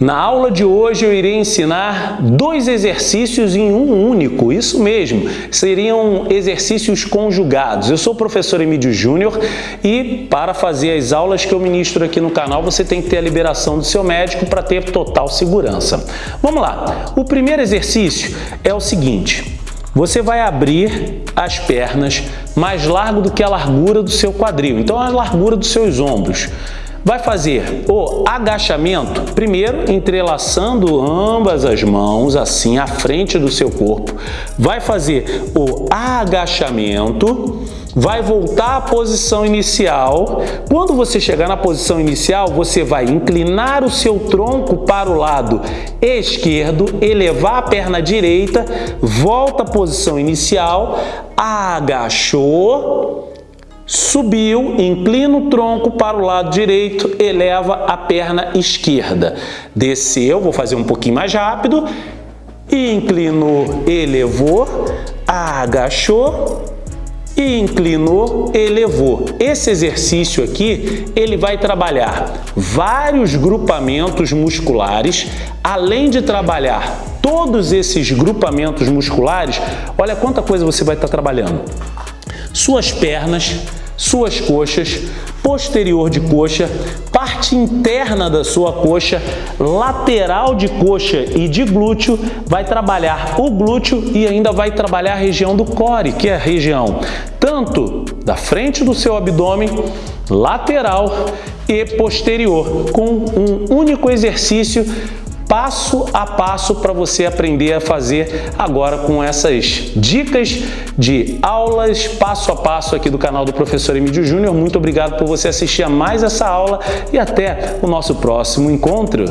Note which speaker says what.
Speaker 1: Na aula de hoje eu irei ensinar dois exercícios em um único, isso mesmo, seriam exercícios conjugados. Eu sou o professor Emílio Júnior e para fazer as aulas que eu ministro aqui no canal você tem que ter a liberação do seu médico para ter total segurança. Vamos lá, o primeiro exercício é o seguinte, você vai abrir as pernas mais largo do que a largura do seu quadril, então a largura dos seus ombros. Vai fazer o agachamento, primeiro entrelaçando ambas as mãos, assim, à frente do seu corpo. Vai fazer o agachamento, vai voltar à posição inicial. Quando você chegar na posição inicial, você vai inclinar o seu tronco para o lado esquerdo, elevar a perna direita, volta à posição inicial, agachou, Subiu, inclina o tronco para o lado direito, eleva a perna esquerda. Desceu, vou fazer um pouquinho mais rápido. Inclinou, elevou, agachou e inclinou, elevou. Esse exercício aqui, ele vai trabalhar vários grupamentos musculares, além de trabalhar todos esses grupamentos musculares, olha quanta coisa você vai estar trabalhando suas pernas, suas coxas, posterior de coxa, parte interna da sua coxa, lateral de coxa e de glúteo, vai trabalhar o glúteo e ainda vai trabalhar a região do core, que é a região tanto da frente do seu abdômen, lateral e posterior, com um único exercício passo a passo para você aprender a fazer agora com essas dicas de aulas passo a passo aqui do canal do Professor Emílio Júnior. Muito obrigado por você assistir a mais essa aula e até o nosso próximo encontro.